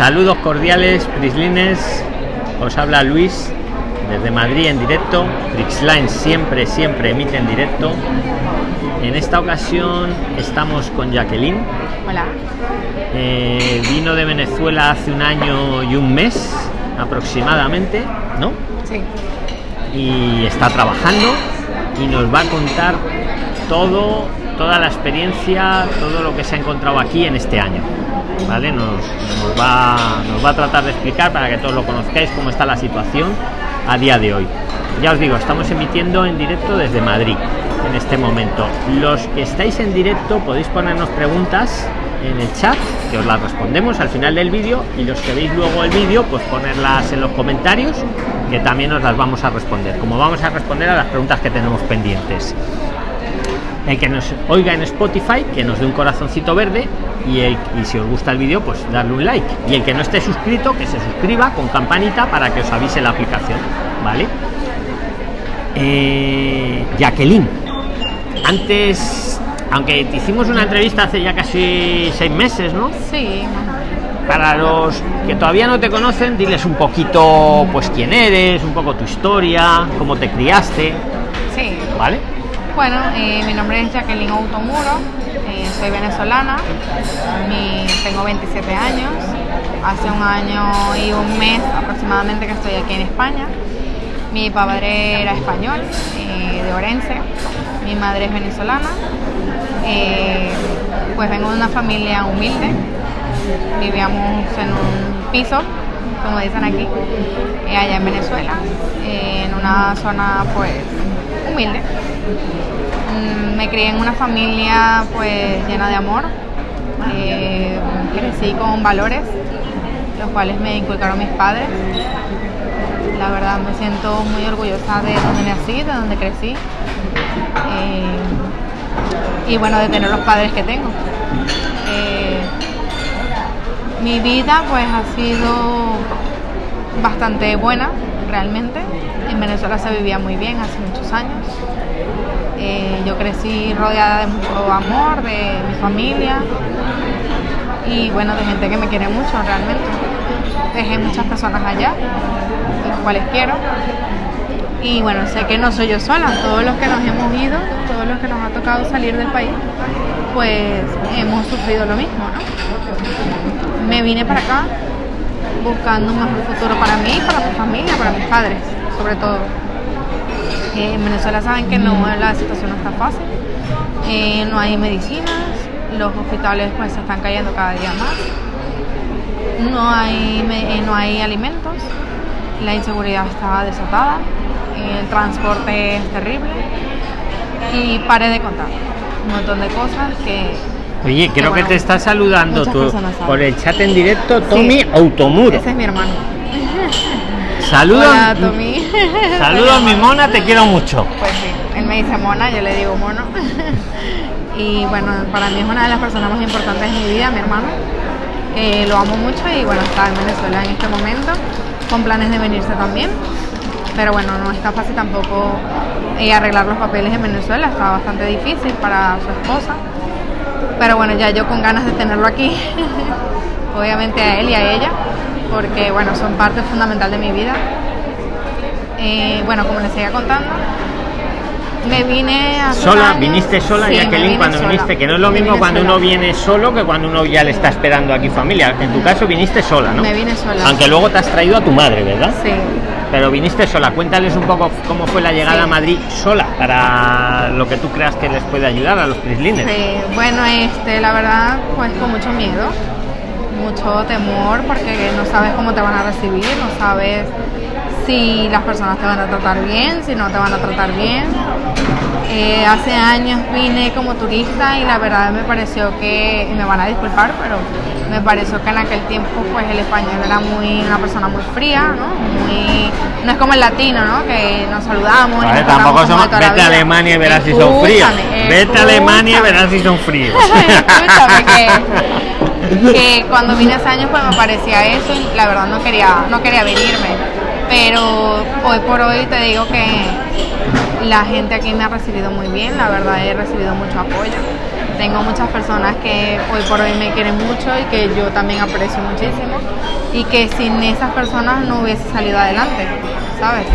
Saludos cordiales, Prislines. Os habla Luis desde Madrid en directo. Prixline siempre, siempre emite en directo. En esta ocasión estamos con Jacqueline. Hola. Eh, vino de Venezuela hace un año y un mes aproximadamente, ¿no? Sí. Y está trabajando y nos va a contar todo, toda la experiencia, todo lo que se ha encontrado aquí en este año. ¿Vale? Nos, va, nos va a tratar de explicar para que todos lo conozcáis cómo está la situación a día de hoy. Ya os digo, estamos emitiendo en directo desde Madrid en este momento. Los que estáis en directo podéis ponernos preguntas en el chat que os las respondemos al final del vídeo y los que veis luego el vídeo pues ponerlas en los comentarios que también os las vamos a responder como vamos a responder a las preguntas que tenemos pendientes el que nos oiga en Spotify que nos dé un corazoncito verde y, el, y si os gusta el vídeo pues darle un like y el que no esté suscrito que se suscriba con campanita para que os avise la aplicación vale eh, Jacqueline antes aunque te hicimos una entrevista hace ya casi seis meses no Sí. para los que todavía no te conocen diles un poquito pues quién eres un poco tu historia cómo te criaste Sí. vale Bueno, eh, mi nombre es Jacqueline Automuro, eh, soy venezolana, tengo 27 años, hace un año y un mes aproximadamente que estoy aquí en España. Mi padre era español, eh, de Orense, mi madre es venezolana, pues vengo de una familia humilde, vivíamos en un piso, como dicen aquí, allá en Venezuela, en una zona pues humilde. Mm, Me crié en una familia pues llena de amor, eh, crecí con valores, los cuales me inculcaron mis padres. La verdad me siento muy orgullosa de donde nací, de donde crecí. eh, y bueno, de tener los padres que tengo. Eh, mi vida pues ha sido bastante buena realmente. En Venezuela se vivía muy bien hace muchos años. Eh, yo crecí rodeada de mucho amor, de mi familia y bueno, de gente que me quiere mucho realmente. Dejé muchas personas allá, las cuales quiero. Y bueno, sé que no soy yo sola, todos los que nos hemos ido, todos los que nos ha tocado salir del país, pues hemos sufrido lo mismo, ¿no? Me vine para acá buscando un mejor futuro para mí, para mi familia, para mis padres, sobre todo. Eh, en Venezuela saben que no la situación no está fácil, eh, no hay medicinas, los hospitales pues se están cayendo cada día más, no hay, eh, no hay alimentos, la inseguridad está desatada, el transporte es terrible y paré de contar un montón de cosas que oye creo que bueno, te está saludando saben. por el chat en directo Tommy Sí. Automuro ese es mi hermano. Saludos Hola Tommy. saludos mi mona te quiero mucho Pues sí, él me dice mona, yo le digo mono. y bueno, para mí es una de las personas más importantes de mi vida, mi hermano. lo amo mucho y bueno, está en Venezuela en este momento, con planes de venirse también. Pero bueno, no está fácil tampoco eh, arreglar los papeles en Venezuela, está bastante difícil para su esposa. Pero bueno, ya yo con ganas de tenerlo aquí, obviamente a él y a ella, porque bueno, son parte fundamental de mi vida. Eh, bueno, como les seguía contando, me vine a sola viniste sola Sí, Jacqueline cuando sola. viniste que no es lo Me mismo cuando sola. uno viene solo que cuando uno ya le está esperando aquí familia en tu caso viniste sola no Me vine sola. aunque luego te has traído a tu madre verdad Sí. pero viniste sola cuéntales un poco cómo fue la llegada Sí. a Madrid sola para lo que tú creas que les puede ayudar a los prislines Sí, bueno, este, la verdad, pues con mucho miedo, mucho temor, porque no sabes cómo te van a recibir, no sabes si las personas te van a tratar bien, si no te van a tratar bien. Eh, hace años vine como turista y la verdad me pareció que, y me van a disculpar, pero me pareció que en aquel tiempo pues el español era muy una persona muy fría, ¿no? Muy, no es como el latino, ¿no? Que nos saludamos. y Vale, nos tampoco somos vete a. Alemania y verás si son fríos vete a Alemania y verás si son fríos que, que cuando vine hace años pues me parecía eso y la verdad no quería, no quería venirme. Pero hoy por hoy te digo que la gente aquí me ha recibido muy bien, la verdad he recibido mucho apoyo. tengo muchas personas que hoy por hoy me quieren mucho y que yo también aprecio muchísimo y que sin esas personas no hubiese salido adelante, ¿sabes?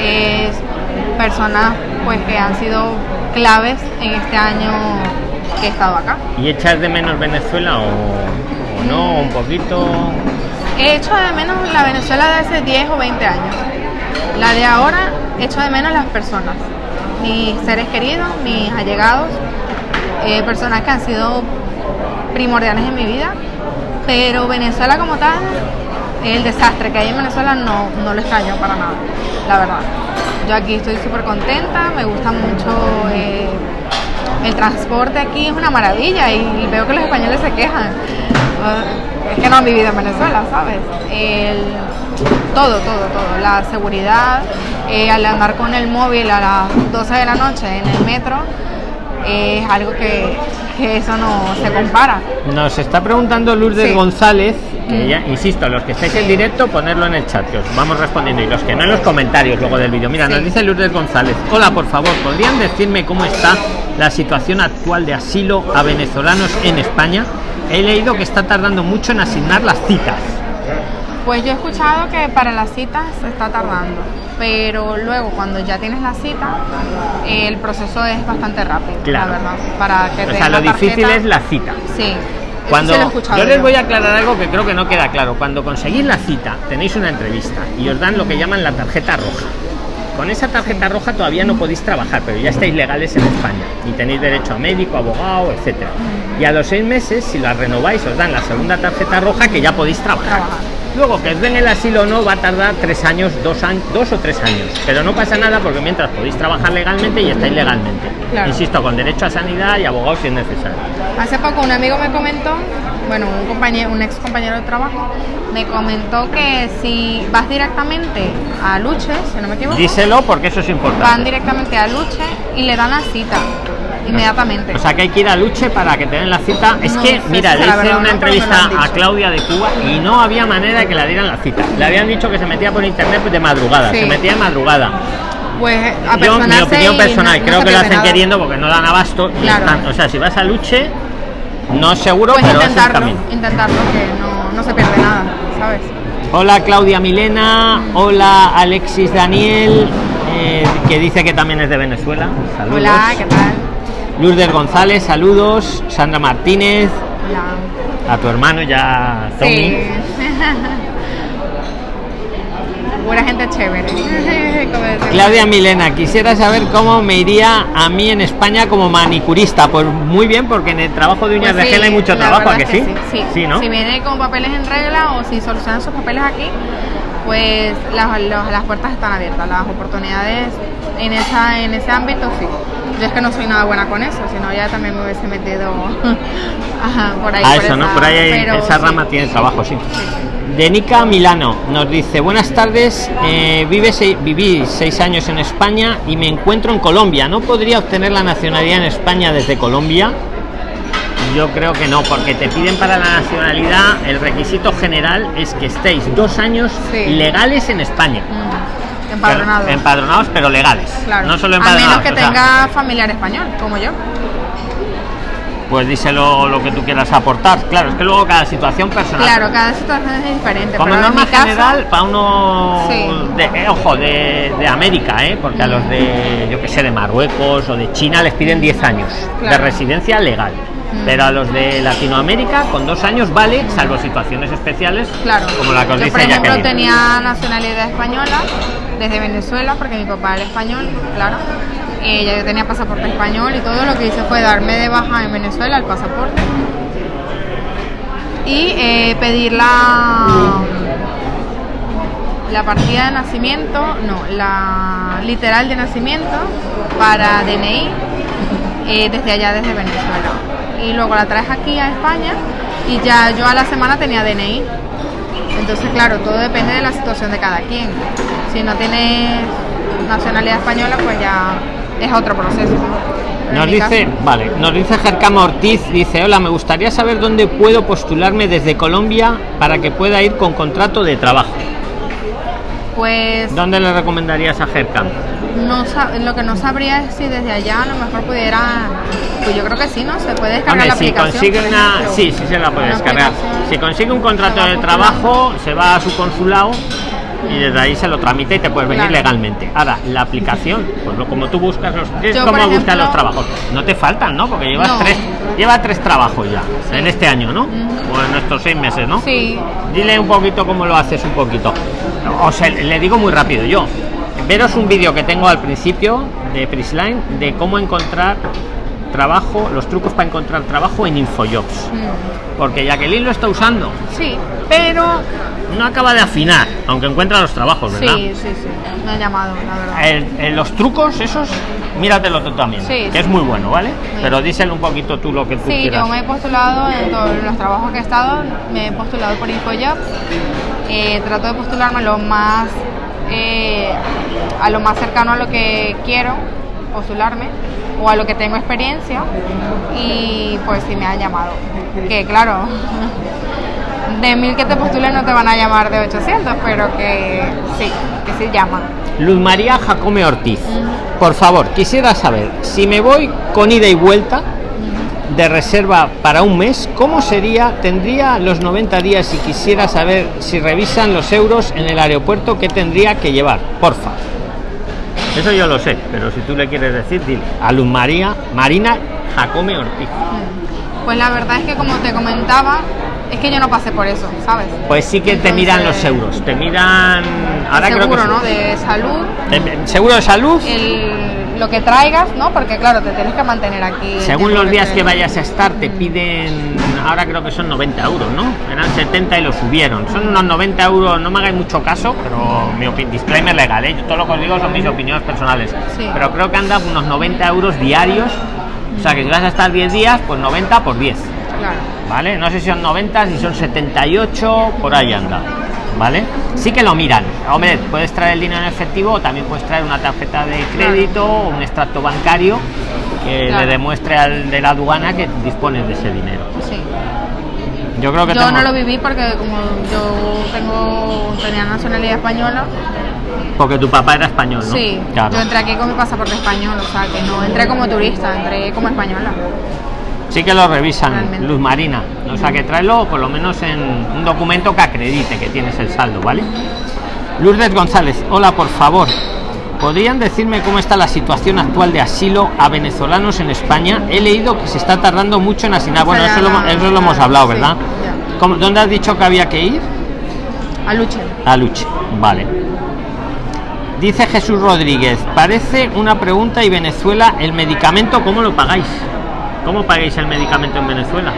Es personas pues que han sido claves en este año que he estado acá. ¿Y echas de menos Venezuela o, o no? ¿Un poquito? He hecho de menos la Venezuela de hace 10 o 20 años. La de ahora, echo de menos las personas. Mis seres queridos, mis allegados, eh, personas que han sido primordiales en mi vida. Pero Venezuela como tal, el desastre que hay en Venezuela no, no lo extraño para nada, la verdad. Yo aquí estoy súper contenta, me gusta mucho eh, el transporte aquí, es una maravilla y veo que los españoles se quejan. Uh, es que no han vivido en Venezuela, ¿sabes? El, todo, todo, todo. La seguridad, eh, al andar con el móvil a las 12 de la noche en el metro, es algo que, que eso no se compara. Nos está preguntando Lourdes Sí. González, que Mm. ya, insisto, los que estáis en directo, ponerlo en el chat, que os vamos respondiendo, y los que no en los comentarios luego del vídeo. Mira, Sí. nos dice Lourdes González, hola, por favor, ¿podrían decirme cómo está la situación actual de asilo a venezolanos en España? He leído que está tardando mucho en asignar las citas. Pues yo he escuchado que para las citas se está tardando, pero luego cuando ya tienes la cita, el proceso es bastante rápido, Claro. la verdad. Para que O sea, lo difícil es la cita. Sí. Cuando sí lo yo les voy a aclarar algo que creo que no queda claro. Cuando conseguís la cita, tenéis una entrevista y os dan lo que llaman la tarjeta roja. Con esa tarjeta roja todavía no podéis trabajar, pero ya estáis legales en España y tenéis derecho a médico, abogado, etcétera. Y a los seis meses, si la renováis, os dan la segunda tarjeta roja que ya podéis trabajar. Luego que os den el asilo o no va a tardar tres años, dos años, dos o tres años. Pero no pasa nada porque mientras podéis trabajar legalmente y estáis legalmente. Claro. Insisto, con derecho a sanidad y abogado si es necesario. Hace poco un amigo me comentó, bueno, un compañero, un ex compañero de trabajo, me comentó que si vas directamente a Luche, si no me equivoco, Díselo porque eso es importante. van directamente a Luche y le dan la cita inmediatamente. O sea que hay que ir a Luche para que te den la cita. Es No que, mira, le hice verdad una entrevista a. Claudia de Cuba y no había manera de que la dieran la cita. Le habían dicho que se metía por internet de madrugada, Sí. se metía de madrugada. pues a Yo, mi opinión personal, no- creo que lo hacen nada. queriendo porque no dan abasto. y Claro. están- o sea, si vas a Luche, no seguro, Pues pero es el intentarlo, camino. intentarlo, que no, no se pierde nada, ¿sabes? Hola Claudia Milena, hola Alexis Daniel, eh, que dice que también es de Venezuela. Saludos. Hola, ¿qué tal? Lourdes González, saludos. Sandra Martínez, Hola. a tu hermano ya Tommy. Sí. Pura gente chévere. Claudia Milena, quisiera saber cómo me iría a mí en España como manicurista. Pues muy bien, porque en el trabajo de uñas Pues de gel hay mucho trabajo, ¿a que sí? sí? Sí, ¿no? Si viene con papeles en regla o si solucionan sus papeles aquí, pues las, las puertas están abiertas, las oportunidades en, esa, en ese ámbito sí. Yo es que no soy nada buena con eso, sino ya también me hubiese metido ajá, por ahí. Ah, por eso, ¿no? Por ahí pero esa sí. rama tiene trabajo, sí. Sí, sí. Denica Milano nos dice, buenas tardes, eh, vive se- viví seis años en España y me encuentro en Colombia. ¿No podría obtener la nacionalidad en España desde Colombia? Yo creo que no, porque te piden para la nacionalidad, el requisito general es que estéis dos años Sí. legales en España. Mm, Empadronado. Pero- empadronados, pero legales. Claro. No solo a empadronados. menos que sea, tenga familiar español, como yo. pues díselo lo que tú quieras aportar. Claro, es que luego cada situación personal. Claro, cada situación es diferente. Como pero en norma mi caso- general, para uno Sí. de, eh, ojo, de, de América, ¿eh? porque a los de, yo que sé, de Marruecos o de China les piden 10 años de residencia legal. Pero a los de Latinoamérica, con dos años vale, salvo situaciones especiales, Claro. como la que os Yo, dice por ejemplo, Jacqueline. tenía nacionalidad española desde Venezuela, porque mi papá era español, claro. Ya yo tenía pasaporte español y todo lo que hice fue darme de baja en Venezuela el pasaporte y eh, pedir la la partida de nacimiento, no, la literal de nacimiento para DNI eh, desde allá, desde Venezuela. Y luego la traes aquí a España y ya yo a la semana tenía DNI. Entonces, claro, todo depende de la situación de cada quien. Si no tienes nacionalidad española, pues ya es otro proceso. Nos dice, caso- vale, nos dice Jercama Ortiz, dice, hola, me gustaría saber dónde puedo postularme desde Colombia para que pueda ir con contrato de trabajo. pues ¿Dónde le recomendarías a Jercam? No lo que no sabría es si desde allá a lo mejor pudiera, pues yo creo que sí, ¿no? Se puede descargar Hombre, la si aplicación. consigue una. ejemplo. Sí, sí se la puede descargar. Si consigue un contrato de trabajo, se va a su consulado y desde ahí se lo tramita y te puedes venir Claro. legalmente. Ahora, la aplicación, pues lo, como tú buscas los. Es Yo, como buscas los trabajos. No te faltan, ¿no? Porque llevas No. tres. Lleva tres trabajos ya Sí. en este año, ¿no? O en estos seis meses, ¿no? Sí, Dile un poquito cómo lo haces un poquito. O sea, le digo muy rápido yo. Veros un vídeo que tengo al principio de Prisline de cómo encontrar trabajo, los trucos para encontrar trabajo en Infojobs. mm, Porque Jacqueline lo está usando, sí, pero no acaba de afinar, aunque encuentra los trabajos, ¿verdad? sí, sí, sí, me ha llamado, la verdad. El- el- los trucos esos, míratelo tú también, Sí, que sí. es muy bueno, ¿vale? Sí. Pero díselo un poquito tú lo que tú Sí, quieras. yo me he postulado en todos los trabajos que he estado, me he postulado por InfoJobs. Eh, trato de postularme lo más eh, a lo más cercano a lo que quiero postularme o a lo que tengo experiencia y pues sí me han llamado. Que claro, de mil que te postulen no te van a llamar de 800, pero que sí, que sí llaman. Luz María Jacome Ortiz, por favor, quisiera saber si me voy con ida y vuelta de reserva para un mes, ¿cómo sería? Tendría los 90 días y quisiera saber si revisan los euros en el aeropuerto, ¿qué tendría que llevar? Porfa. Eso yo lo sé, pero si tú le quieres decir, dile. A Luz María, Marina Jacome Ortiz. Pues la verdad es que como te comentaba, es que yo no pasé por eso, ¿sabes? Pues sí que te miran los euros, te miran... Ahora creo seguro, que ¿no? De salud, Eh, Seguro de salud. el, lo que traigas, ¿no? Porque claro, te tienes que mantener aquí. Según los días te- que vayas a estar, te piden, ahora creo que son 90 euros, ¿no? Eran 70 y lo subieron. Son unos 90 euros, no me hagáis mucho caso, pero mi disclaimer legal, ¿eh? Yo todo lo que os digo son mis opiniones personales. Sí. Pero creo que andan unos 90 euros diarios. O sea que si vas a estar 10 días, pues 90 por 10. Claro. ¿Vale? No sé si son 90, si son 78, por ahí anda. ¿Vale? Sí que lo miran. Hombre, puedes traer el dinero en efectivo o también puedes traer una tarjeta de crédito o un extracto bancario que Claro. le demuestre al de la aduana que dispones de ese dinero. Sí. Yo creo que Yo tengo- no lo viví porque como yo tengo tenía nacionalidad española, porque tu papá era español, ¿no? sí, Claro. yo entré aquí con mi pasaporte español, o sea que no entré como turista, entré como española. Sí que lo revisan, Realmente. Luz Marina. O sea que tráelo por lo menos en un documento que acredite que tienes el saldo, ¿vale? Lourdes González, hola, por favor. ¿Podrían decirme cómo está la situación actual de asilo a venezolanos en España? He leído que se está tardando mucho en asignar. Bueno, eso lo, la- eso lo hemos la- hablado, ¿verdad? ya. ¿Cómo- ¿Dónde has dicho que había que ir? A Luche. A Luche, vale. Dice Jesús Rodríguez, parece una pregunta y Venezuela, ¿el medicamento cómo lo pagáis? ¿Cómo pagáis el medicamento en Venezuela?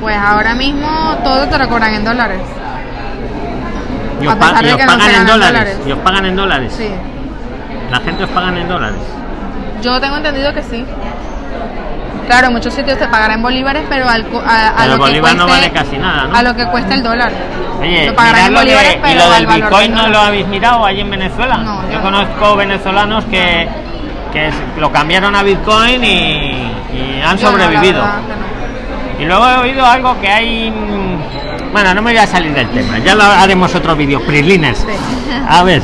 Pues ahora mismo todo te lo cobran en dólares. Y os, pa- y no pagan en dólares. dólares. Y os pagan en dólares. Sí. La gente os pagan en dólares. Yo tengo entendido que sí. Claro, en muchos sitios te pagarán en bolívares, pero al, co- a, a Pero lo que bolívar no cueste- vale casi nada, ¿no? A lo que cuesta el dólar. Oye, lo pagarán en mirad lo de- bolívares, y lo del Bitcoin no lo habéis mirado allí en Venezuela. No, yo yo no. conozco venezolanos que, que es- lo cambiaron a Bitcoin y, y han Yo sobrevivido. no. Y luego he oído algo que hay. mm, Bueno, no me voy a salir del tema, ya lo haremos otro vídeo. Prisliners. Sí. A ver,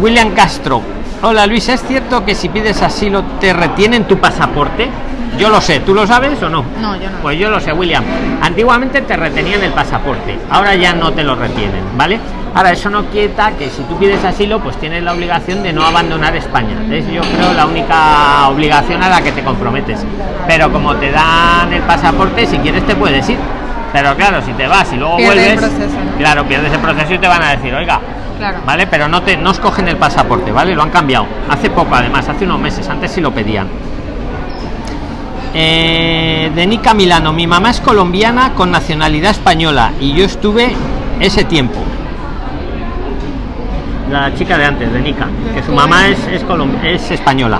William Castro. Hola Luis, ¿es cierto que si pides asilo te retienen tu pasaporte? Yo lo sé, ¿tú lo sabes o no? No, yo no. Pues yo lo sé, William. Antiguamente te retenían el pasaporte, ahora ya no te lo retienen, ¿vale? Ahora, eso no quita que si tú pides asilo, pues tienes la obligación de no abandonar España. Es yo creo la única obligación a la que te comprometes. Pero como te dan el pasaporte, si quieres te puedes ir. Pero claro, si te vas y luego vuelves, claro, pierdes el proceso y te van a decir, oiga, Claro. ¿vale? Pero no te no os cogen el pasaporte, ¿vale? Lo han cambiado. Hace poco, además, hace unos meses. Antes sí lo pedían. Eh, de Nica Milano, mi mamá es colombiana con nacionalidad española y yo estuve ese tiempo. La chica de antes, de Nica, que su mamá es, es, es española.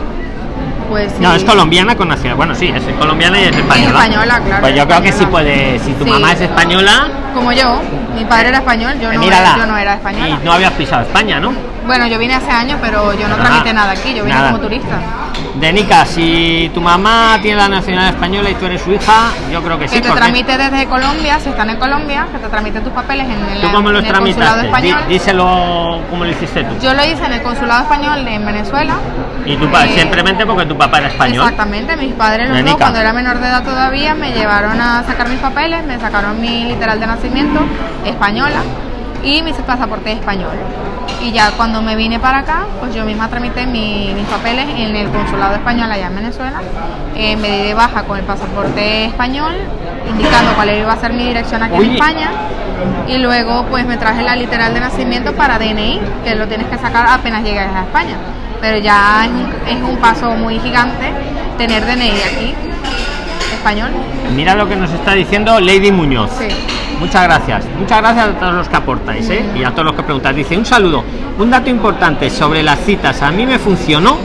Pues sí. No, es colombiana con nacionalidad. Bueno, sí, es colombiana y es española. española, claro, Pues yo creo que sí puede. Si tu Sí. mamá es española, como yo. Mi padre era español, yo no, Mírala. era, yo no era española. Y no habías pisado España, ¿no? Bueno, yo vine hace años, pero yo no tramité nada aquí, yo vine Nada. como turista. Denica, si tu mamá tiene la nacionalidad española y tú eres su hija, yo creo que sí. Que te porque- tramite desde Colombia, si están en Colombia, que te tramite tus papeles en el, ¿Tú cómo los en el consulado español. díselo cómo lo hiciste tú. Yo lo hice en el consulado español en Venezuela. Y tu Eh, simplemente porque tu papá era español. Exactamente, mis padres los dos, cuando era menor de edad todavía, me llevaron a sacar mis papeles, me sacaron mi literal de nacimiento española y mi pasaporte español. Y ya cuando me vine para acá, pues yo misma tramité mi- mis papeles en el consulado español allá en Venezuela. Eh, me di de baja con el pasaporte español, indicando cuál iba a ser mi dirección aquí Oye. en España. Y luego pues me traje la literal de nacimiento para DNI, que lo tienes que sacar apenas llegues a España. Pero ya es un, es un paso muy gigante tener DNI aquí, español. Mira lo que nos está diciendo Lady Muñoz. Sí. Muchas gracias. Muchas gracias a todos los que aportáis ¿eh? y a todos los que preguntáis. Dice un saludo. Un dato importante sobre las citas. A mí me funcionó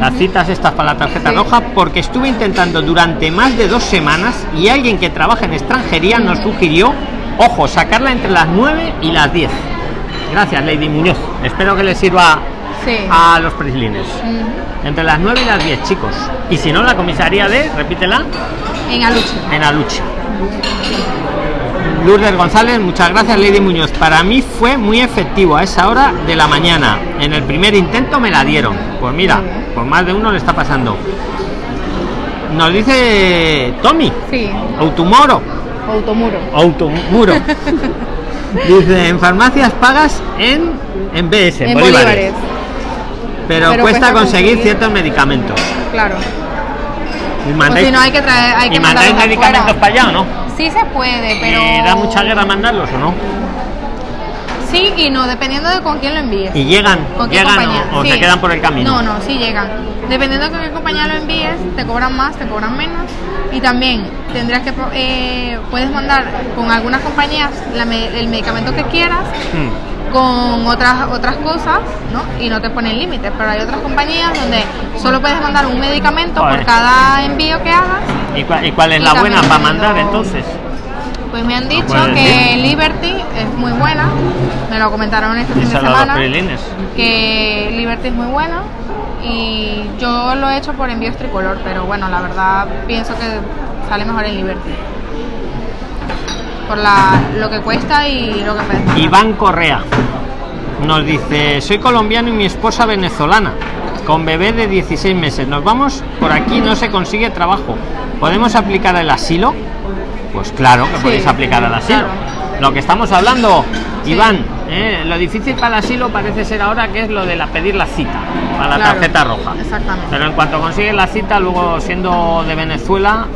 las citas estas para la tarjeta Sí. roja porque estuve intentando durante más de dos semanas y alguien que trabaja en extranjería nos sugirió, ojo, sacarla entre las 9 y las 10. Gracias, Lady Muñoz. Espero que les sirva Sí. a los prislines. Entre las 9 y las 10, chicos. Y si no, la comisaría de, repítela, En Aluche. en Aluche. Lourdes González, muchas gracias Lady Muñoz. Para mí fue muy efectivo a esa hora de la mañana. En el primer intento me la dieron. Pues mira, por más de uno le está pasando. Nos dice Tommy, Sí. Automoro, Automuro. Automuro. dice, en farmacias pagas en, en BS, En bolívares. bolívares. Pero, Pero cuesta, cuesta conseguir, conseguir. ciertos medicamentos. Claro. Y O mandáis, si no hay que traer, hay ¿y que mandáis mandarlos medicamentos para allá o no? Sí se puede, pero. ¿Y da mucha guerra mandarlos o no? Sí y no, dependiendo de con quién lo envíes. ¿Y llegan? ¿Con qué ¿Llegan compañía? o, o Sí. se quedan por el camino? No, no, sí llegan. Dependiendo de con qué compañía lo envíes, te cobran más, te cobran menos. Y también tendrías que, eh, puedes mandar con algunas compañías la el medicamento que quieras, Mm. Con otras otras cosas, ¿no? Y no te ponen límites. Pero hay otras compañías donde solo puedes mandar un medicamento Joder. por cada envío que hagas. ¿Y, cuál es Y la buena para mandar entonces? Pues me han dicho que. Liberty es muy buena. Me lo comentaron este fin de semana. que Liberty es muy buena y yo lo he hecho por envíos tricolor, pero bueno, la verdad pienso que sale mejor en Liberty. Por la, lo que cuesta y lo que. Iván Correa nos dice, soy colombiano y mi esposa venezolana, con bebé de 16 meses. Nos vamos por aquí, no se consigue trabajo. ¿Podemos aplicar el asilo? Pues claro que Sí, podéis aplicar el asilo. claro. Lo que estamos hablando, Sí. Iván, eh, lo difícil para el asilo parece ser ahora que es lo de la pedir la cita para la Claro, tarjeta roja. Exactamente. Pero en cuanto consigues la cita, luego siendo de Venezuela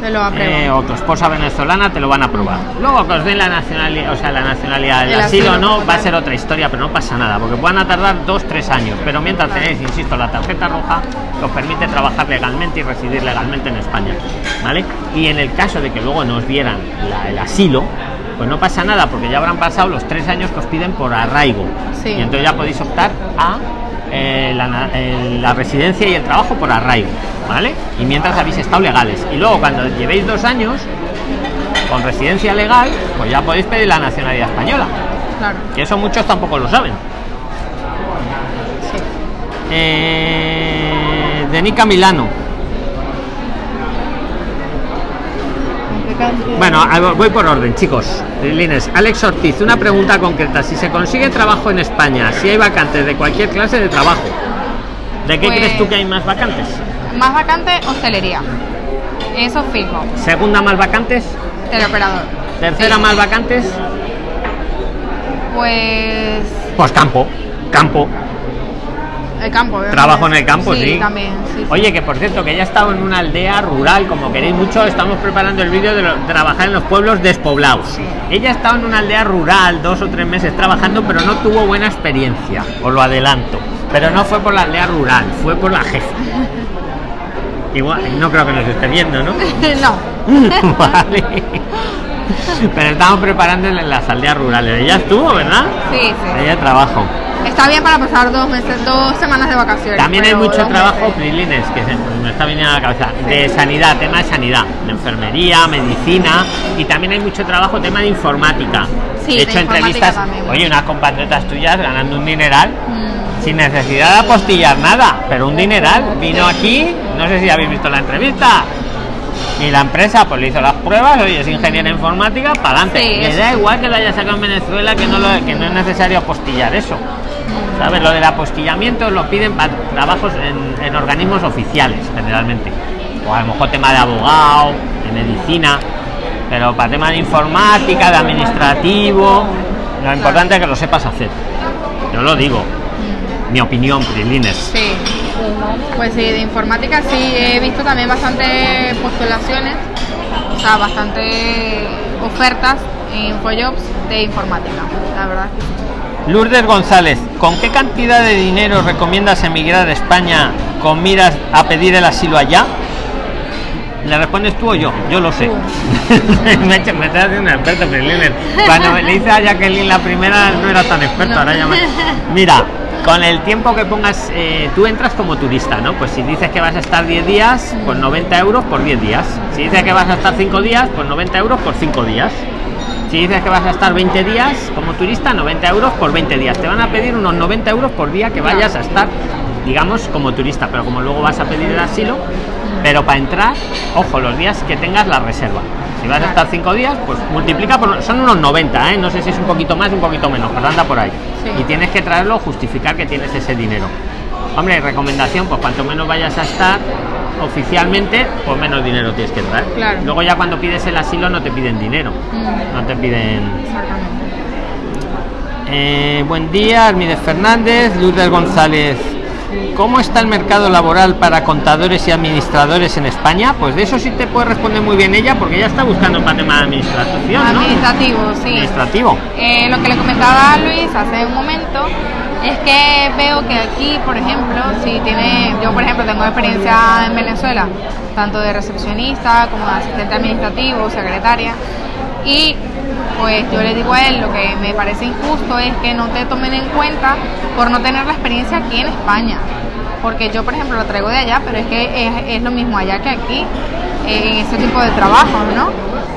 Te lo eh, o tu esposa venezolana te lo van a aprobar. Luego que os den la nacionalidad, o sea, la nacionalidad, el, El asilo, asilo, no, va a ser otra historia, pero no pasa nada, porque van a tardar dos, tres años. Pero mientras tenéis, insisto, la tarjeta roja os permite trabajar legalmente y residir legalmente en España, ¿vale? Y en el caso de que luego nos dieran la- el asilo, pues no pasa nada, porque ya habrán pasado los tres años que os piden por arraigo. Sí. Y entonces ya podéis optar a eh, la, el- la residencia y el trabajo por arraigo, ¿vale? Y mientras habéis estado legales. Y luego cuando llevéis dos años con residencia legal, pues ya podéis pedir la nacionalidad española. Claro, Y eso muchos tampoco lo saben. sí. Eh, Denica Milano. Bueno, voy por orden, chicos. Lines, Alex Ortiz, una pregunta concreta. Si se consigue trabajo en España, si hay vacantes de cualquier clase de trabajo, ¿de qué Pues- crees tú que hay más vacantes? Más vacante, hostelería. Eso fijo. Segunda más vacantes, Teleoperador. tercera Sí. más vacantes, Pues pues campo, campo. El campo. obviamente. Trabajo en el campo, sí. también. sí, sí. Oye, que por cierto, que ya estado en una aldea rural, como queréis mucho, estamos preparando el vídeo de, lo- trabajar en los pueblos despoblados. Ella ha estado en una aldea rural dos o tres meses trabajando, pero no tuvo buena experiencia, os lo adelanto. Pero no fue por la aldea rural, fue por la jefa. Igual, no creo que nos esté viendo, ¿no? no. vale. Pero estamos preparando en las aldeas rurales. Ella estuvo, ¿verdad? Sí, sí. Ella trabajo. Está bien para pasar dos meses, dos semanas de vacaciones. También hay mucho trabajo. Prilines, que se- me está viniendo a la cabeza, de sanidad, tema de sanidad, de enfermería, medicina, y también hay mucho trabajo, tema de informática. Sí, He hecho entrevistas, también. oye, unas compatriotas tuyas ganando un dineral, Mm, sin necesidad de apostillar nada, pero un dineral. Vino aquí, no sé si habéis visto la entrevista. Y la empresa pues le hizo las pruebas, oye, es ingeniera informática, para adelante. Sí, le da sí. igual que lo haya sacado en Venezuela, que no, lo- que no es necesario apostillar eso. ¿Sabes? Lo del apostillamiento lo piden para trabajos en, en organismos oficiales, generalmente. O a lo mejor tema de abogado, de medicina, pero para tema de informática, de administrativo, lo importante es que lo sepas hacer. Yo lo digo, mi opinión, Prilines. Sí. Pues sí, de informática sí, he visto también bastante postulaciones, o sea, bastante ofertas en InfoJobs de informática, la verdad. Lourdes González, ¿con qué cantidad de dinero recomiendas emigrar a España con miras a pedir el asilo allá? ¿Le respondes tú o yo? Yo lo sé. me, he hecho- me estás haciendo un experto. Cuando le hice a Jacqueline la primera no era tan experto, No. ahora ya me- Mira, con el tiempo que pongas, eh, tú entras como turista, ¿no? Pues si dices que vas a estar 10 días, pues 90 euros por 10 días. Si dices que vas a estar 5 días, pues 90 euros por 5 días. Si dices que vas a estar 20 días como turista, 90 euros por 20 días. Te van a pedir unos 90 euros por día que vayas a estar, digamos, como turista. Pero como luego vas a pedir el asilo, pero para entrar, ojo, los días que tengas la reserva. Si vas a estar 5 días, pues multiplica por. Son unos 90, ¿eh? No sé si es un poquito más, un poquito menos, pero anda por ahí. Sí. Y tienes que traerlo, justificar que tienes ese dinero. Hombre, recomendación, pues cuanto menos vayas a estar oficialmente, pues menos dinero tienes que traer. Claro. Luego ya cuando pides el asilo no te piden dinero. Mm, No te piden. exactamente. Eh, buen día, Armides Fernández, Lourdes González. ¿Cómo está el mercado laboral para contadores y administradores en España? Pues de eso sí te puede responder muy bien ella, porque ella está buscando para tema de administración, ¿no? Administrativo, sí. Administrativo. Eh, lo que le comentaba a Luis hace un momento es que veo que aquí, por ejemplo, si tiene, yo por ejemplo tengo experiencia en Venezuela, tanto de recepcionista como de asistente administrativo, secretaria, y pues yo le digo a él lo que me parece injusto es que no te tomen en cuenta por no tener la experiencia aquí en España. Porque yo, por ejemplo, lo traigo de allá, pero es que es, lo mismo allá que aquí, eh, en ese tipo de trabajo, ¿no?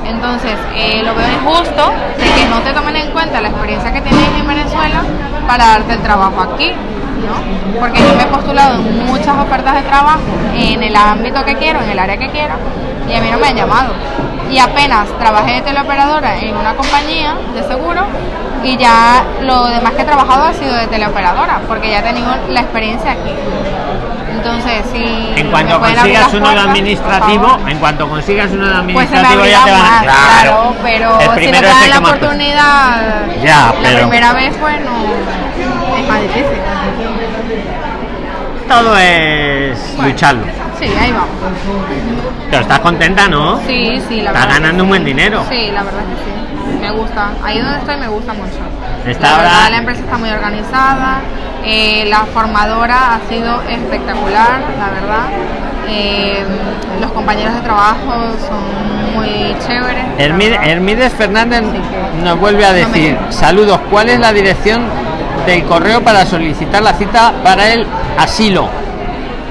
Entonces, eh, lo veo injusto de que no te tomen en cuenta la experiencia que tienes en Venezuela para darte el trabajo aquí, ¿no? Porque yo me he postulado en muchas ofertas de trabajo en el ámbito que quiero, en el área que quiero, y a mí no me han llamado. Y apenas trabajé de teleoperadora en una compañía de seguro y ya lo demás que he trabajado ha sido de teleoperadora, porque ya he tenido la experiencia aquí. Entonces, si En cuanto consigas uno de administrativo, en cuanto consigas uno de Pues administrativo ya te van a. más, claro, pero si me primero dan la oportunidad Ya, la pero- primera vez, bueno, es más difícil. Todo es Bueno. lucharlo. Sí, ahí vamos. Pero estás contenta, ¿no? Sí, sí, la Estás verdad. ganando que un buen dinero. Sí, la verdad que sí. Me gusta. Ahí donde estoy me gusta mucho. Está la verdad, la empresa está muy organizada. eh, la formadora ha sido espectacular, la verdad. Eh, los compañeros de trabajo son muy chéveres. Hermide-. Hermides Fernández nos vuelve a No me decir, saludos, ¿cuál es la dirección del correo para solicitar la cita para el asilo?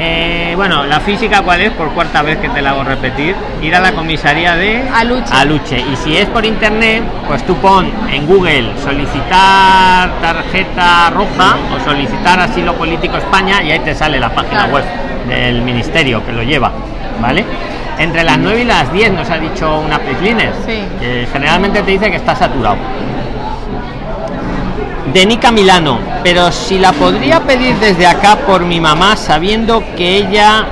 Eh, bueno, la física cuál es, por cuarta vez que te la hago repetir, ir a la comisaría de Aluche. Aluche. Y si es por internet, pues tú pon en Google solicitar tarjeta roja o solicitar asilo político España y ahí te sale la página Claro. web del ministerio que lo lleva, ¿vale? Entre las 9 y las 10 nos ha dicho una Prisliner. Sí. que generalmente te dice que está saturado. De Nica Milano, pero si la podría pedir desde acá por mi mamá, sabiendo que ella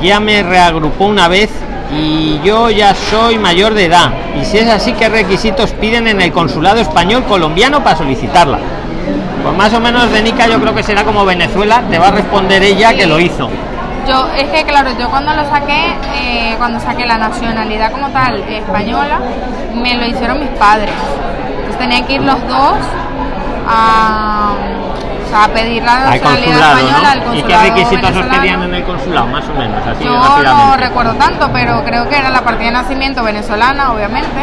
ya me reagrupó una vez y yo ya soy mayor de edad. Y si es así, ¿qué requisitos piden en el consulado español colombiano para solicitarla? Pues más o menos de Nica yo creo que será como Venezuela, te va a responder ella que lo hizo. Yo, es que claro, yo cuando lo saqué, eh, cuando saqué la nacionalidad como tal española, me lo hicieron mis padres. Entonces tenían que ir los dos a, o sea, a pedir la Al consulado, española al ¿no? ¿Y qué requisitos os pedían en el consulado? Más o menos, así Yo no recuerdo tanto, pero creo que era la partida de nacimiento venezolana, obviamente.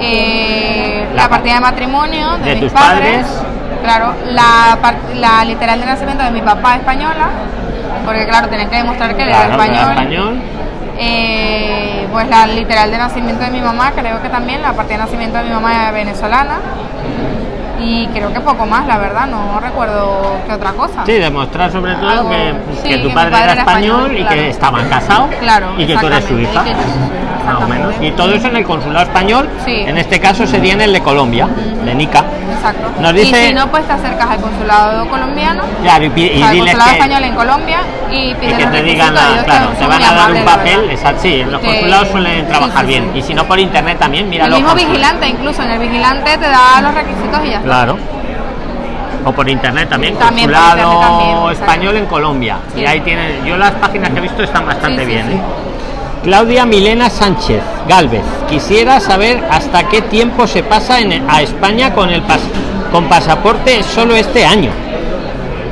Eh, La la, pa- partida de matrimonio de, de mis tus padres. padres. Claro, la, la literal de nacimiento de mi papá española, porque claro, tenés que demostrar que él era español. Eh, pues la literal de nacimiento de mi mamá, creo que también, la partida de nacimiento de mi mamá es venezolana. Y creo que poco más, la verdad, no recuerdo qué otra cosa. Sí, demostrar sobre todo Algo- que, sí, que tu que padre, era español, y claro. que estaban casados Claro, y que tú eres su hija. y que Más o menos. Y todo eso en el consulado español, Sí. en este caso sería en el de Colombia, de Nica. Exacto. Nos dice- Y si no, pues te acercas al consulado colombiano, Claro, y, y sea, al consulado que, español en Colombia y y pides que te digan, la- claro, te van a dar un papel, exacto, sí, en los Que- consulados suelen trabajar bien. Y si no por internet también, mira El mismo vigilante, incluso en el vigilante te da los requisitos y ya está. Claro. O por internet también, También consulado internet también, exacto. español en Colombia. Sí. Y ahí tienen, yo las páginas que he visto están bastante Sí, bien. sí. ¿eh? Claudia Milena Sánchez Galvez, quisiera saber hasta qué tiempo se pasa en, a España con el pas- con pasaporte solo este año.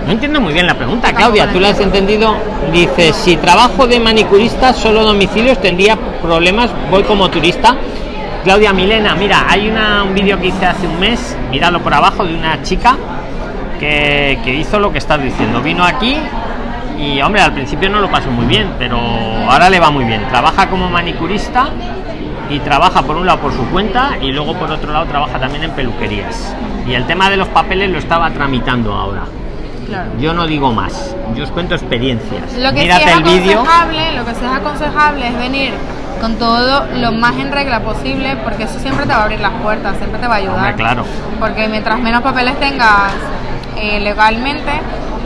No entiendo muy bien la pregunta, Claudia. la ¿Tú la has entendido? Dice, si trabajo de manicurista, solo domicilios, tendría problemas, voy como turista. Claudia Milena, mira, hay una, un vídeo que hice hace un mes, míralo por abajo, de una chica que, que hizo lo que estás diciendo. Vino aquí y, hombre, al principio no lo pasó muy bien, pero ahora le va muy bien. Trabaja como manicurista y trabaja por un lado por su cuenta y luego por otro lado trabaja también en peluquerías. Y el tema de los papeles lo estaba tramitando ahora. Claro. Yo no digo más, yo os cuento experiencias. Lo que sí es aconsejable, lo que sí es aconsejable es venir con todo lo más en regla posible, porque eso siempre te va a abrir las puertas, siempre te va a ayudar. Hombre, claro. Porque mientras menos papeles tengas eh, legalmente,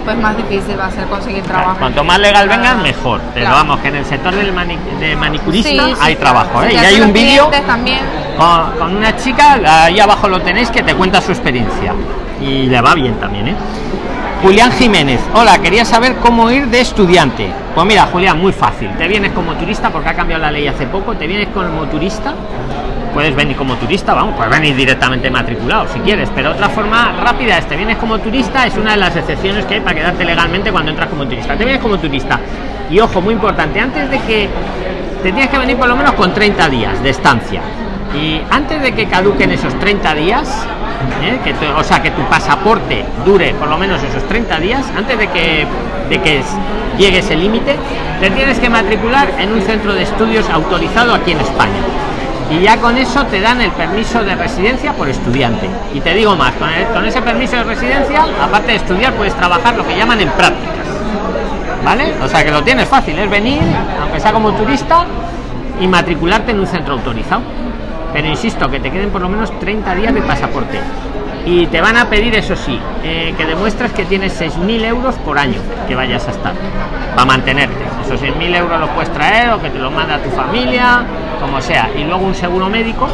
pues más difícil va a ser conseguir trabajo. Cuanto más legal vengas, mejor. Pero Claro. vamos, que en el sector del mani- de manicurista Sí, sí, hay claro. trabajo. ¿eh? Sí, Y hay un vídeo con, con una chica, ahí abajo lo tenéis, que te cuenta su experiencia. Y le va bien también, ¿eh? Julián Jiménez, hola, quería saber cómo ir de estudiante. Pues mira, Julián, muy fácil. Te vienes como turista porque ha cambiado la ley hace poco. Te vienes como turista. Puedes venir como turista, vamos, puedes venir directamente matriculado si quieres, pero otra forma rápida es te vienes como turista, es una de las excepciones que hay para quedarte legalmente cuando entras como turista. Te vienes como turista. Y ojo, muy importante, antes de que te tienes que venir por lo menos con 30 días de estancia. Y antes de que caduquen esos 30 días, ¿eh? que tu- o sea, que tu pasaporte dure por lo menos esos 30 días, antes de que, de que llegue ese límite, te tienes que matricular en un centro de estudios autorizado aquí en España. Y ya con eso te dan el permiso de residencia por estudiante. Y te digo más, con, el- con ese permiso de residencia, aparte de estudiar, puedes trabajar lo que llaman en prácticas. ¿Vale? O sea que lo tienes fácil, es venir, aunque sea como turista, y matricularte en un centro autorizado. Pero insisto, que te queden por lo menos 30 días de pasaporte. Y te van a pedir, eso sí, eh, que demuestres que tienes 6.000 euros por año que vayas a estar, para mantenerte. Esos 6.000 euros los puedes traer o que te los manda tu familia, como sea. Y luego un seguro médico.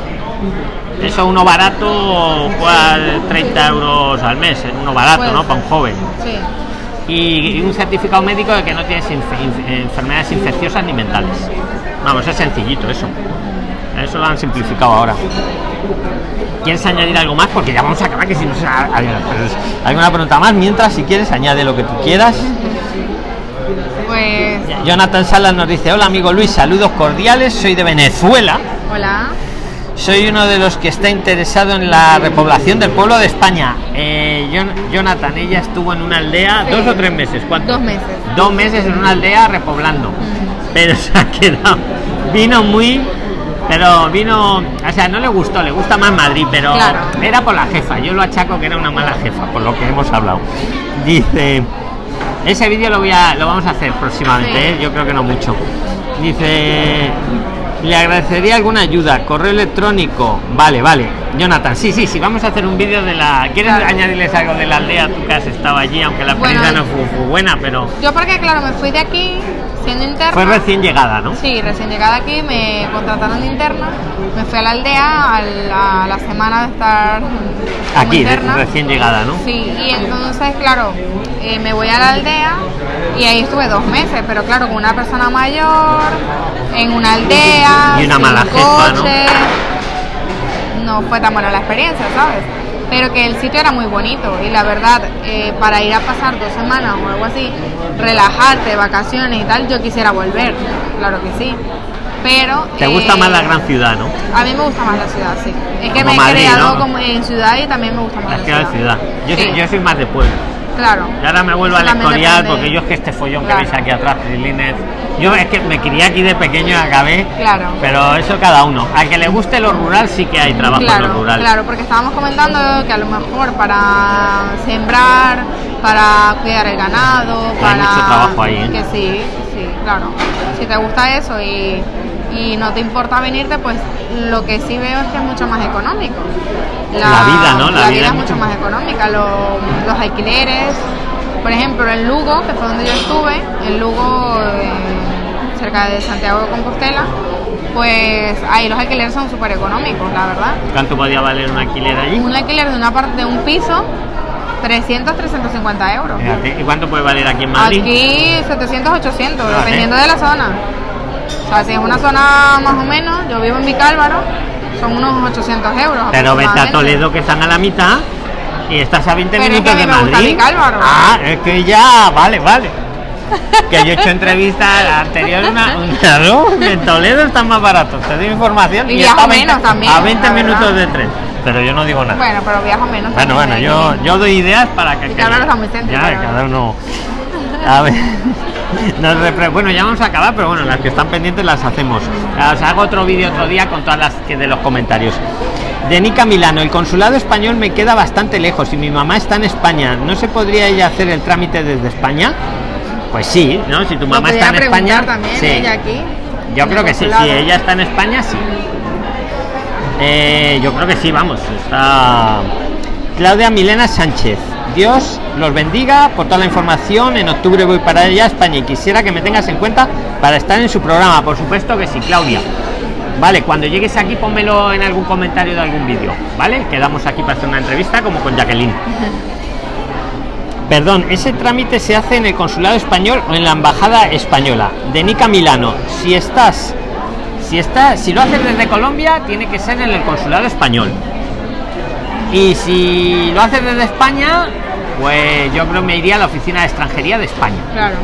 Eso uno barato, cual 30 euros al mes, uno barato, Puede ¿no? Para un joven Sí. y, y un certificado médico de que no tienes inf- enfermedades infecciosas ni mentales. Vamos, es sencillito eso. Eso lo han simplificado ahora. ¿Quieres añadir algo más? Porque ya vamos a acabar, que si no se hay alguna pregunta más. Mientras, si quieres, añade lo que tú quieras. Pues, Jonathan Salas nos dice: Hola, amigo Luis, saludos cordiales. Soy de Venezuela. hola. Soy uno de los que está interesado en la repoblación del pueblo de España. Eh, Jon- Jonathan, ella estuvo en una aldea Sí. dos o tres meses. ¿Cuánto? Dos meses. Dos meses en una aldea repoblando. Mm. Pero se ha quedado. Vino muy. Pero vino. O sea, no le gustó, le gusta más Madrid, pero Claro. era por la jefa. Yo lo achaco que era una mala jefa, por lo que hemos hablado. Dice. Ese vídeo lo voy a, lo vamos a hacer próximamente, Sí. ¿eh? yo creo que no mucho. Dice, le agradecería alguna ayuda, correo electrónico. Vale, vale. Jonathan, sí, sí, sí, vamos a hacer un vídeo de la. ¿Quieres Claro. añadirles algo de la aldea? Tú que has estado allí, aunque la Bueno, no fue, fue buena, pero Yo porque, claro, me fui de aquí siendo interna. fue recién llegada, ¿no? Sí, recién llegada aquí me contrataron de interna, me fui a la aldea a la, a la semana de estar Aquí, interna. recién llegada, ¿no? Sí, y entonces, claro, eh, me voy a la aldea y ahí estuve dos meses, pero claro, con una persona mayor, en una aldea, Y una sin mala coche, no fue tan buena la experiencia, ¿sabes? Pero que el sitio era muy bonito y la verdad, eh, para ir a pasar dos semanas o algo así, relajarte, vacaciones y tal, yo quisiera volver, claro que sí. pero... ¿Te gusta eh, más la gran ciudad, no? A mí me gusta más la ciudad, sí. Es que Como me he creado ¿no? como en ciudad y también me gusta más La la, ciudad ciudad. Yo, soy, yo soy más de pueblo. Claro. Y ahora me vuelvo al escorial porque yo es que este follón Claro. que veis aquí atrás, Trilines, yo es que me crié aquí de pequeño y acabé, Claro. pero eso cada uno. Al que le guste lo rural sí que hay trabajo en lo Claro, rural. claro, porque estábamos comentando que a lo mejor para sembrar, para cuidar el ganado, Hay para mucho trabajo ahí, ¿eh? que sí, sí, claro. Si te gusta eso y, y no te importa venirte, pues lo que sí veo es que es mucho más económico. La vida, ¿no? La La, vida vida es mucho más económica. Lo- los alquileres, por ejemplo, en Lugo, que fue donde yo estuve, en Lugo, eh, cerca de Santiago de Compostela, pues ahí los alquileres son súper económicos, la verdad. ¿Cuánto podía valer un alquiler allí? Un alquiler de una parte de un piso, 300, 350 euros. ¿Y cuánto puede valer aquí en Madrid? Aquí 700, 800, Vale. dependiendo de la zona. O sea, si es una zona más o menos, yo vivo en Vicálvaro, son unos 800 euros. Pero vete a. Toledo que están a la mitad y estás a 20 Pero es minutos que a de gusta Madrid. Vicálvaro. Ah, es que ya, vale, vale. que yo he hecho entrevistas anteriores una, una ¿no? en Toledo están más baratos, te doy información Y y, viajo está a 20 menos también, a 20 la minutos de tren. Pero yo no digo nada. Bueno, pero viajo menos. Bueno, bueno, yo, yo doy ideas para que. Que- Ya, la cada uno. A ver. nos bueno, ya vamos a acabar, pero bueno, las que están pendientes las hacemos. Os hago otro vídeo otro día con todas las que de los comentarios. De Nica Milano, el consulado español me queda bastante lejos y mi mamá está en España. ¿No se podría ella hacer el trámite desde España? Pues sí, ¿no? Si tu mamá está en España. también sí. ella aquí. Yo creo que sí, si ella está en España, sí. Eh, yo creo que sí, vamos. Está Claudia Milena Sánchez. Dios los bendiga por toda la información. En octubre voy para allá, España, y quisiera que me tengas en cuenta para estar en su programa. Por supuesto que sí, Claudia. Vale, cuando llegues aquí, pónmelo en algún comentario de algún vídeo. ¿Vale? Quedamos aquí para hacer una entrevista como con Jacqueline. Perdón, ese trámite se hace en el consulado español o en la embajada española de Nica Milano. Si estás, si está, si lo haces desde Colombia, tiene que ser en el consulado español. Y si lo haces desde España, pues yo creo que me iría a la oficina de extranjería de España. Claro.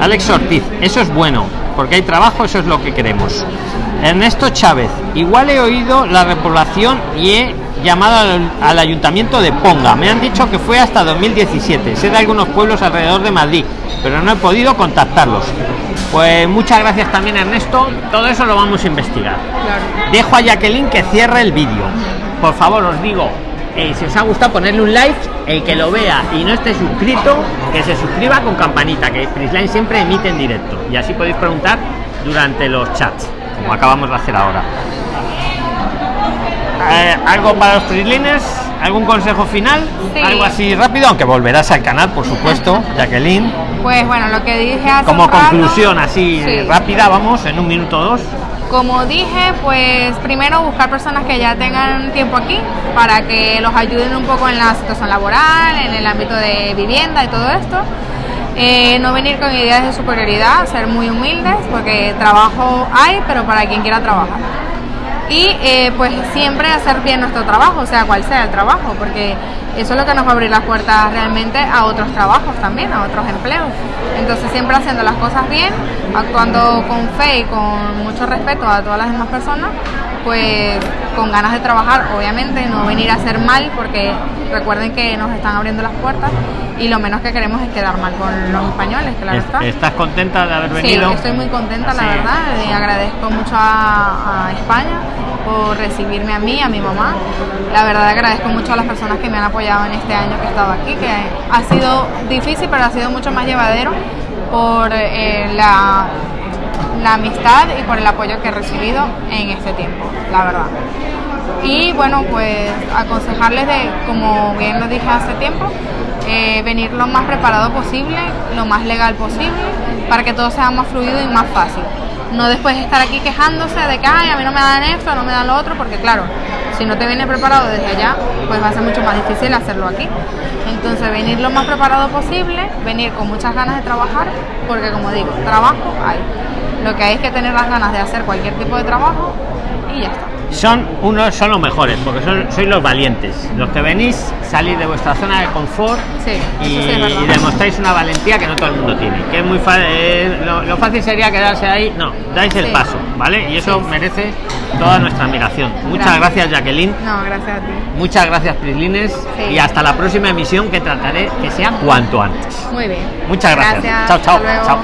Alex Ortiz, eso es bueno, porque hay trabajo, eso es lo que queremos. Ernesto Chávez, igual he oído la repoblación y he llamado al, al ayuntamiento de Ponga. Me han dicho que fue hasta 2017. Sé de algunos pueblos alrededor de Madrid, pero no he podido contactarlos. Pues muchas gracias también Ernesto. Todo eso lo vamos a investigar. Claro. Dejo a Jacqueline que cierre el vídeo. Por favor, os digo, eh, si os ha gustado ponerle un like, el que lo vea y no esté suscrito, que se suscriba con campanita, que Prisline siempre emite en directo. Y así podéis preguntar durante los chats, como acabamos de hacer ahora. Eh, ¿Algo para los Prisliners? ¿Algún consejo final? Sí. Algo así rápido, aunque volverás al canal, por supuesto, Jacqueline. Pues bueno, lo que dije hace Como rato- conclusión así Sí. rápida, vamos, en un minuto o dos. Como dije, pues primero buscar personas que ya tengan tiempo aquí para que los ayuden un poco en la situación laboral, en el ámbito de vivienda y todo esto. Eh, no venir con ideas de superioridad, ser muy humildes, porque trabajo hay, pero para quien quiera trabajar. Y eh, pues siempre hacer bien nuestro trabajo, sea cual sea el trabajo, porque eso es lo que nos va a abrir las puertas realmente a otros trabajos también, a otros empleos. Entonces siempre haciendo las cosas bien, actuando con fe y con mucho respeto a todas las demás personas, pues con ganas de trabajar, obviamente, no venir a hacer mal, porque recuerden que nos están abriendo las puertas y lo menos que queremos es quedar mal con los españoles, claro Es- está. ¿Estás contenta de haber Sí, venido? estoy muy contenta, la Sí. verdad. Le agradezco mucho a, a España por recibirme a mí, a mi mamá. La verdad agradezco mucho a las personas que me han apoyado en este año que he estado aquí, que ha sido difícil, pero ha sido mucho más llevadero por eh, la, amistad y por el apoyo que he recibido en este tiempo, la verdad. Y bueno, pues aconsejarles de, como bien lo dije hace tiempo, eh, venir lo más preparado posible, lo más legal posible, para que todo sea más fluido y más fácil. No después estar aquí quejándose de que Ay, a mí no me dan esto, no me dan lo otro, porque claro, si no te vienes preparado desde allá, pues va a ser mucho más difícil hacerlo aquí. Entonces venir lo más preparado posible, venir con muchas ganas de trabajar, porque como digo, trabajo hay. Lo que hay es que tener las ganas de hacer cualquier tipo de trabajo y ya está. son unos son los mejores porque son, sois los valientes. Los que venís salir de vuestra zona de confort Sí, y, sí demostráis una valentía que no todo el mundo tiene que es muy fácil lo, lo fácil sería quedarse ahí. No dais el Sí. paso vale y eso merece toda nuestra admiración. Muchas Gracias. gracias Jacqueline. No, gracias a ti. muchas gracias Prislines. Sí. y hasta la próxima emisión que trataré que sea cuanto antes. Muy bien. muchas gracias, chao chao. Chao